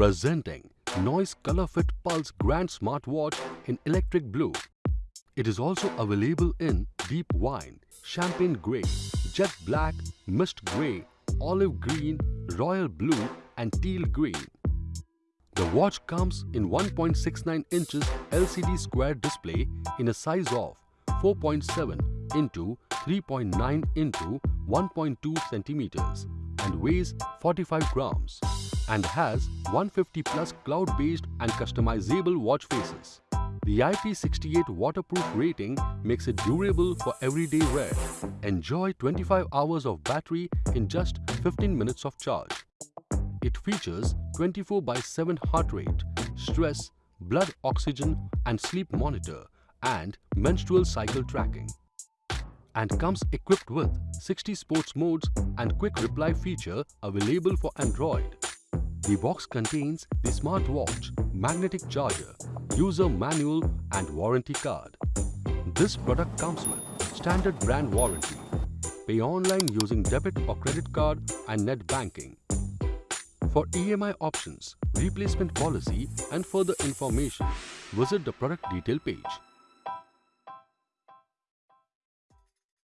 Presenting Noise Color Fit Pulse Grand Smartwatch in electric blue. It is also available in deep wine, champagne grey, jet black, mist grey, olive green, royal blue and teal green. The watch comes in 1.69 inches LCD square display in a size of 4.7 into 3.9 into 1.2 centimeters and weighs 45 grams and has 150 plus cloud-based and customizable watch faces. The IP68 waterproof rating makes it durable for everyday wear. Enjoy 25 hours of battery in just 15 minutes of charge. It features 24 by 7 heart rate, stress, blood oxygen and sleep monitor and menstrual cycle tracking and comes equipped with 60 sports modes and quick reply feature available for Android. The box contains the smartwatch, magnetic charger, user manual and warranty card. This product comes with standard brand warranty. Pay online using debit or credit card and net banking. For EMI options, replacement policy and further information, visit the product detail page.